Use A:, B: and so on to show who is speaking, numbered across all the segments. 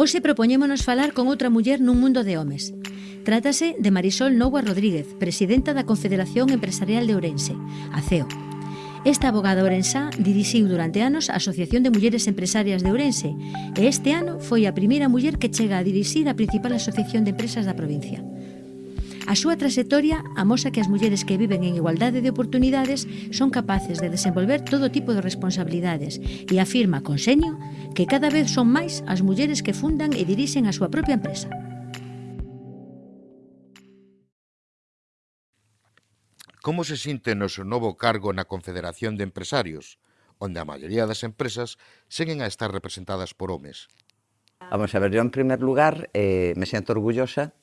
A: Hoxe propoñémonos falar con outra muller nun mundo de homes. Trátase de Marisol Noua Rodríguez, presidenta da Confederación Empresarial de Ourense, a CEO. Esta abogada ourensá dirixiu durante anos a Asociación de Mulleres Empresarias de Ourense e este ano foi a primeira muller que chega a dirixir a principal asociación de empresas da provincia. A súa trayectoria amosa que as mulleres que viven en igualdade de oportunidades son capaces de desenvolver todo tipo de responsabilidades e afirma con seño que cada vez son máis as mulleres que fundan e dirixen a súa propia empresa.
B: Como se sinte no seu novo cargo na Confederación de Empresarios, onde a maioría das empresas seguen a estar representadas por homes?
C: Vamos a ver, yo en primer lugar eh, me siento orgullosa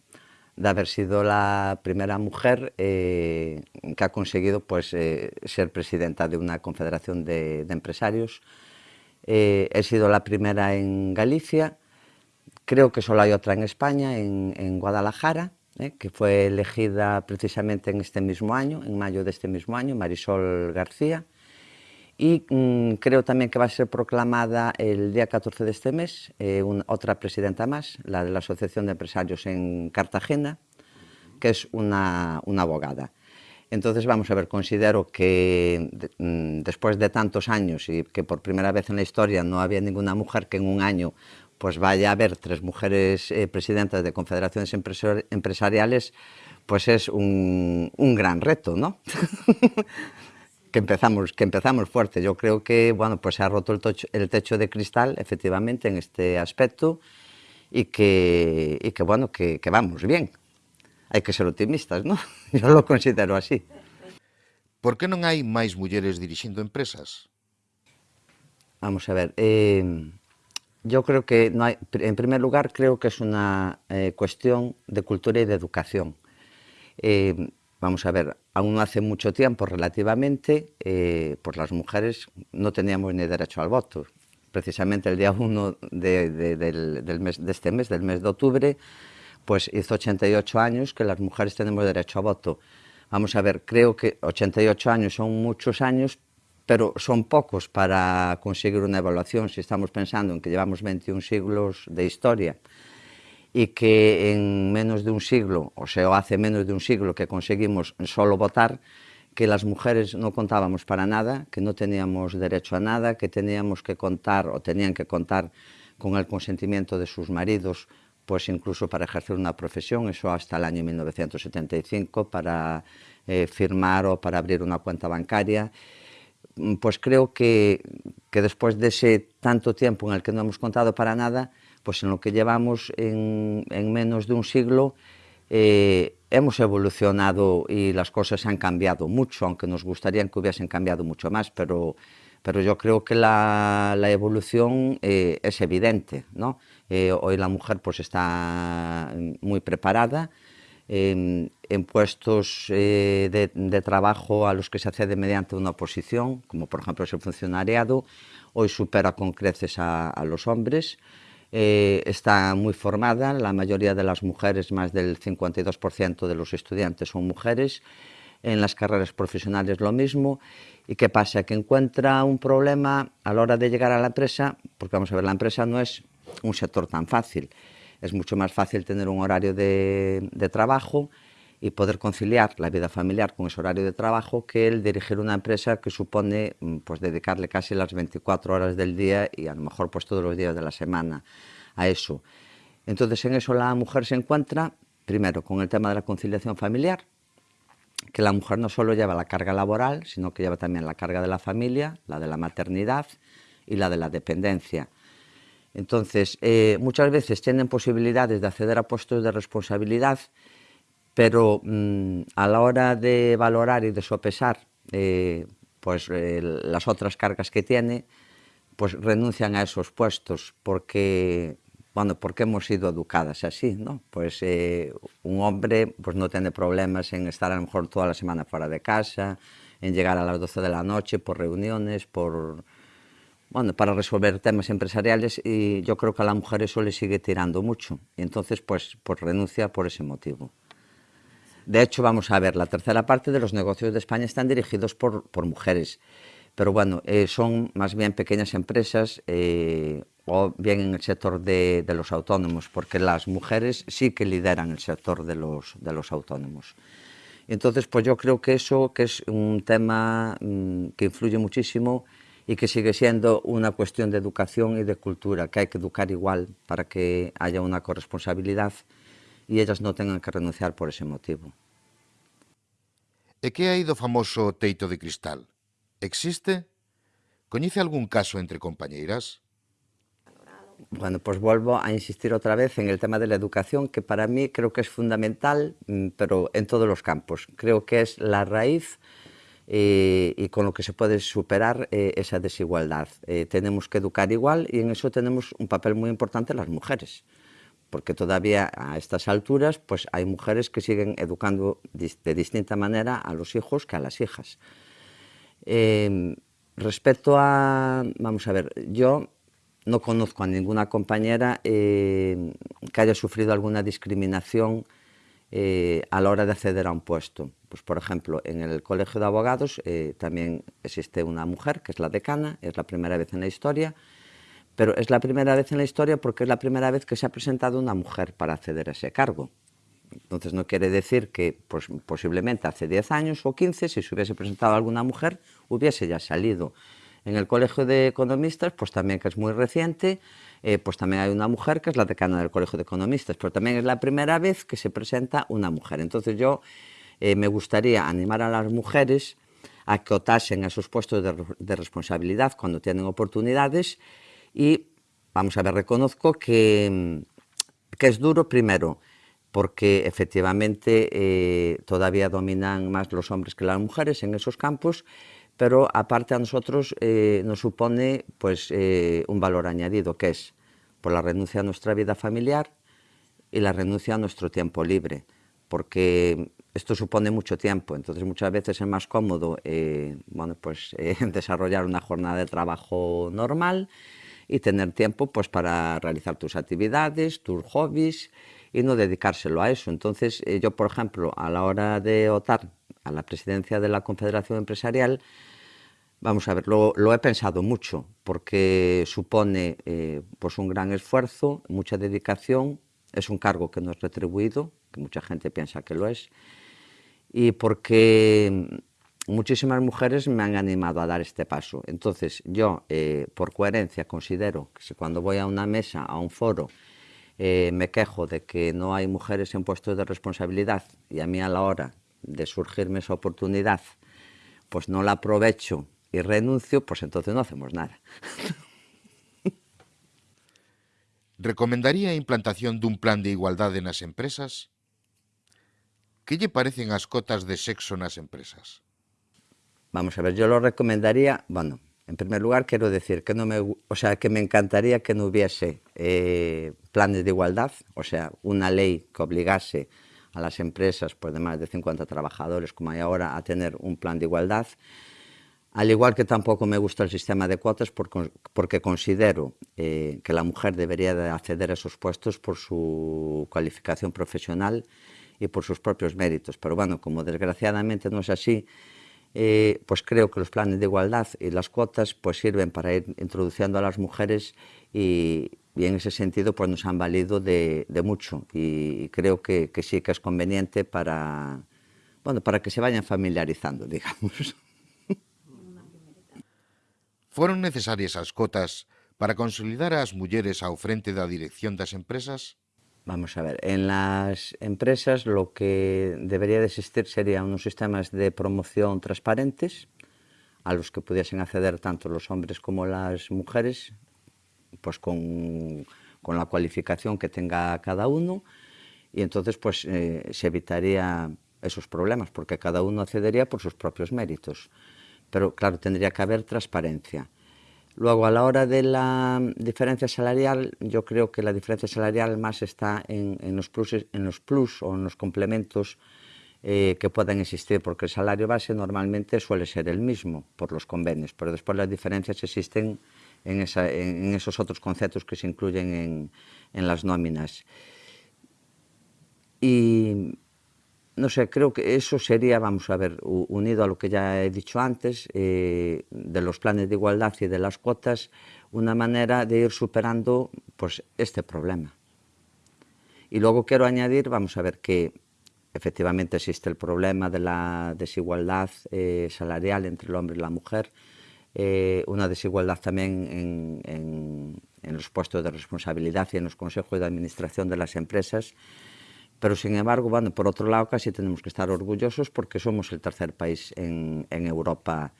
C: de haber sido la primera mujer eh, que ha conseguido pues, eh, ser presidenta de una confederación de, empresarios. Eh, he sido la primera en Galicia, creo que solo hay otra en España, en, Guadalajara, que fue elegida precisamente en este mismo año, en mayo de este mismo año, Marisol García. Y mmm, creo también que va a ser proclamada el día 14 de este mes eh, otra presidenta más, la de la Asociación de Empresarios en Cartagena, que es una, una abogada. Entonces, vamos a ver, considero que mmm, después de tantos años y que por primera vez en la historia no había ninguna mujer que en un año pues vaya a haber tres mujeres eh, presidentas de confederaciones empresariales, pues es un, un gran reto, ¿no? que empezamos que empezamos fuerte. Yo creo que bueno, pues se ha roto el, tocho, el techo de cristal efectivamente en este aspecto y que, y que bueno, que, que vamos bien. Hai que ser optimistas, ¿no? Yo lo considero así.
B: Por que non hai máis mulleres dirixindo empresas?
C: Vamos a ver, eh, yo creo que no hay, en primer lugar creo que es una eh, cuestión de cultura y de educación. Eh, Vamos a ver, aún hace mucho tiempo relativamente, eh, pues las mujeres no teníamos ni derecho al voto. Precisamente el día 1 de, de, del, del mes, de este mes, del mes de octubre, pues hizo 88 años que las mujeres tenemos derecho a voto. Vamos a ver, creo que 88 años son muchos años, pero son pocos para conseguir una evaluación si estamos pensando en que llevamos 21 siglos de historia y que en menos de un siglo, o sea, hace menos de un siglo que conseguimos solo votar, que las mujeres no contábamos para nada, que no teníamos derecho a nada, que teníamos que contar o tenían que contar con el consentimiento de sus maridos, pues incluso para ejercer una profesión, eso hasta el año 1975, para eh, firmar o para abrir una cuenta bancaria. Pues creo que, que después de ese tanto tiempo en el que no hemos contado para nada, pues en lo que llevamos en, en menos de un siglo eh, hemos evolucionado y las cosas han cambiado mucho, aunque nos gustaría que hubiesen cambiado mucho más, pero, pero yo creo que la, evolución eh, es evidente. ¿no? Eh, hoy la mujer pues, está muy preparada, en, puestos de, trabajo a los que se accede mediante una oposición, como por ejemplo es el funcionariado, hoy supera con creces a los hombres, eh, está muy formada, la mayoría de las mujeres, más del 52% de los estudiantes son mujeres, en las carreras profesionales lo mismo, y qué pasa, que encuentra un problema a la hora de llegar a la empresa, porque vamos a ver, la empresa no es un sector tan fácil, es mucho más fácil tener un horario de, de trabajo, y poder conciliar la vida familiar con ese horario de trabajo que el dirigir una empresa que supone mm, pues dedicarle casi las 24 horas del día y a lo mejor pues todos los días de la semana a eso. Entonces en eso la mujer se encuentra primero con el tema de la conciliación familiar, que la mujer no solo lleva la carga laboral, sino que lleva también la carga de la familia, la de la maternidad y la de la dependencia. Entonces, eh, muchas veces tienen posibilidades de acceder a puestos de responsabilidad pero mmm, a la hora de valorar y de sopesar eh, pues, eh, las otras cargas que tiene, pues renuncian a esos puestos porque, bueno, porque hemos sido educadas así, ¿no? Pues eh, un hombre pues, no tiene problemas en estar a lo mejor toda la semana fuera de casa, en llegar a las 12 de la noche por reuniones, por, bueno, para resolver temas empresariales y yo creo que a la mujer eso le sigue tirando mucho y entonces pues, pues renuncia por ese motivo. De hecho, vamos a ver, la tercera parte de los negocios de España están dirigidos por, por mujeres, pero bueno, eh, son más bien pequeñas empresas, eh, o bien en el sector de, los autónomos, porque las mujeres sí que lideran el sector de los, de los autónomos. Entonces, pues yo creo que eso que es un tema mmm, que influye muchísimo y que sigue siendo una cuestión de educación y de cultura, que hay que educar igual para que haya una corresponsabilidad e ellas non tengan que renunciar por ese motivo.
B: E que hai do famoso teito de cristal? Existe? Coñece algún caso entre compañeiras?
C: Bueno, pues volvo a insistir otra vez en el tema de la educación, que para mí creo que es fundamental, mm, pero en todos los campos. Creo que es la raíz eh, y con lo que se puede superar eh, esa desigualdad. Eh, tenemos que educar igual y en eso tenemos un papel muy importante las mujeres. Porque todavía a estas alturas pues hay mujeres que siguen educando de distinta manera a los hijos que a las hijas. Eh, respecto a, vamos a ver, yo no conozco a ninguna compañera eh, que haya sufrido alguna discriminación eh, a la hora de acceder a un puesto. Pues, por ejemplo, en el Colegio de Abogados eh, también existe una mujer, que es la decana, es la primera vez en la historia, pero es la primera vez en la historia porque es la primera vez que se ha presentado una mujer para acceder a ese cargo. Entonces no quiere decir que pues, posiblemente hace 10 años o 15, si se hubiese presentado alguna mujer, hubiese ya salido. En el Colegio de Economistas, pues también que es muy reciente, eh, pues también hay una mujer que es la decana del Colegio de Economistas, pero también es la primera vez que se presenta una mujer. Entonces yo eh, me gustaría animar a las mujeres a que otasen esos puestos de, de responsabilidad cuando tienen oportunidades y, vamos a ver, reconozco que, que es duro primero, porque efectivamente eh, todavía dominan más los hombres que las mujeres en esos campos, pero aparte a nosotros eh, nos supone pues, eh, un valor añadido, que es por la renuncia a nuestra vida familiar y la renuncia a nuestro tiempo libre, porque esto supone mucho tiempo, entonces muchas veces es más cómodo bueno, pues, desarrollar una jornada de trabajo normal y tener tiempo pues, para realizar tus actividades, tus hobbies y no dedicárselo a eso. Entonces eh, yo, por ejemplo, a la hora de votar a la presidencia de la Confederación Empresarial, Vamos a ver, lo, lo, he pensado mucho porque supone eh, pues un gran esfuerzo, mucha dedicación, es un cargo que no es retribuido, que mucha gente piensa que lo es, y porque muchísimas mujeres me han animado a dar este paso. Entonces yo, eh, por coherencia, considero que si cuando voy a una mesa, a un foro, eh, me quejo de que no hay mujeres en puestos de responsabilidad y a mí a la hora de surgirme esa oportunidad, pues no la aprovecho y renuncio, pues entonces no hacemos nada.
B: Recomendaría a implantación dun plan de igualdade nas empresas? Que lle parecen as cotas de sexo nas empresas?
C: Vamos a ver, yo lo recomendaría, bueno, en primer lugar quiero decir que no me, o sea, que me encantaría que no hubiese eh, planes de igualdad, o sea, una ley que obligase a las empresas pues, de más de 50 trabajadores, como hay ahora, a tener un plan de igualdad. Al igual que tampoco me gusta el sistema de cuotas porque, considero eh, que la mujer debería de acceder a esos puestos por su cualificación profesional y por sus propios méritos. Pero bueno, como desgraciadamente no es así, eh, pues creo que los planes de igualdad y las cuotas pues sirven para ir introduciendo a las mujeres y, en ese sentido pues nos han valido de, mucho y creo que, sí que es conveniente para, bueno, para que se vayan familiarizando, digamos.
B: Foron necesarias as cotas para consolidar as mulleres ao frente da dirección das empresas?
C: Vamos a ver, en las empresas lo que debería de existir serían unos sistemas de promoción transparentes a los que pudiesen acceder tanto los hombres como las mujeres, pues con, con la cualificación que tenga cada uno, y entonces pues eh, se evitaría esos problemas, porque cada uno accedería por sus propios méritos pero claro, tendría que haber transparencia. Luego, a la hora de la diferencia salarial, yo creo que la diferencia salarial más está en, los, pluses, en los plus o en los complementos eh, que puedan existir, porque el salario base normalmente suele ser el mismo por los convenios, pero después las diferencias existen en esos otros conceptos que se incluyen en, en las nóminas. Y no sé, creo que eso sería, vamos a ver, unido a lo que ya he dicho antes, eh, de los planes de igualdad y de las cuotas, una manera de ir superando pues, este problema. Y luego quiero añadir, vamos a ver, que efectivamente existe el problema de la desigualdad eh, salarial entre el hombre y la mujer, eh, una desigualdad también en, en, en los puestos de responsabilidad y en los consejos de administración de las empresas, Pero, sin embargo, bueno, por outro lado, casi tenemos que estar orgullosos porque somos el tercer país en, en Europa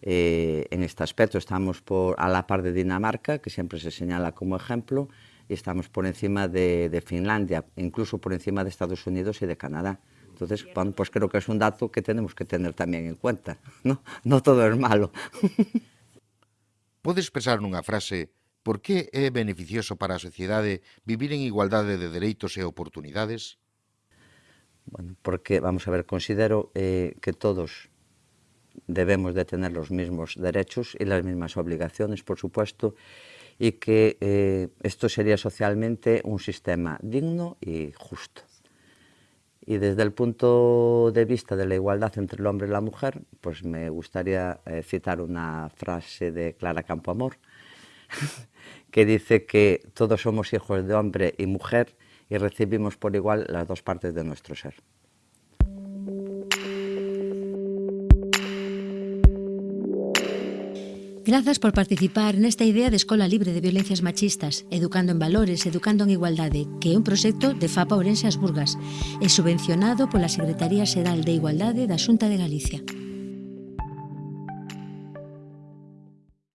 C: eh, en este aspecto. Estamos por, a la par de Dinamarca, que siempre se señala como ejemplo, y estamos por encima de, de Finlandia, incluso por encima de Estados Unidos y de Canadá. Entonces, bueno, pues creo que es un dato que tenemos que tener también en cuenta. No, no todo es malo.
B: Podes expresar nunha frase Por que é beneficioso para a sociedade vivir en igualdade de dereitos e oportunidades?
C: Bueno, porque, vamos a ver, considero eh, que todos debemos de tener los mismos derechos y las mismas obligaciones, por supuesto, y que eh, esto sería socialmente un sistema digno y justo. Y desde el punto de vista de la igualdad entre el hombre y la mujer, pues me gustaría eh, citar una frase de Clara Campoamor, que dice que todos somos hijos de hombre y mujer y recibimos por igual las dos partes de nuestro ser.
A: Grazas por participar nesta idea de Escola Libre de Violencias Machistas, Educando en Valores, Educando en Igualdade, que é un proxecto de FAPA Ourense As Burgas e subvencionado pola Secretaría Xeral de Igualdade da Xunta de Galicia.